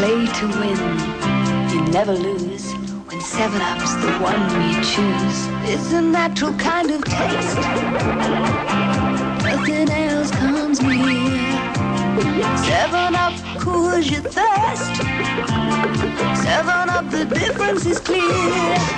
play to win. You never lose when Seven Up's the one we choose. It's a natural kind of taste. Nothing else comes near. Seven Up cools your thirst. Seven Up, the difference is clear.